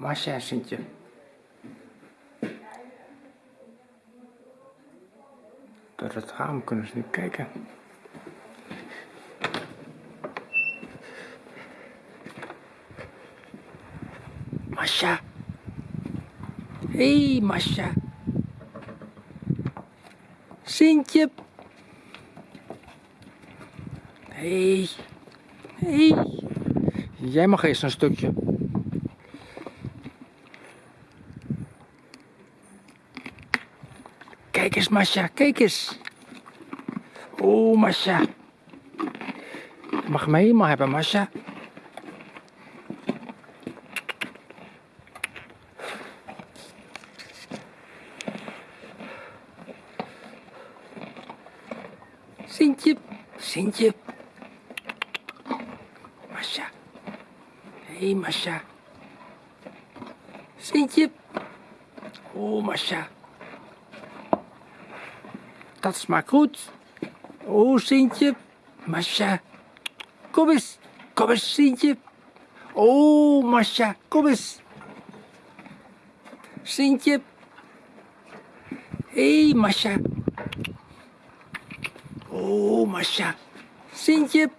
Masha Sintje. Door het raam kunnen ze nu kijken. Masha. Hé, hey, Masha. Sintje. Hé. Hey. Hey. Jij mag eerst een stukje. Kijk eens, Masha, kijk eens. Oh, Masha. Je mag me helemaal hebben, Masha. Sintje, Sintje. Masha. Hé, hey, Masha. Sintje. Oh, Masha. Dat smaakt goed. Oh, Sintje. Masha. Kom eens. Kom eens, Sintje. Oh, Masha. Kom eens. Sintje. Hé, hey, Masha. Oh, Masha. Sintje.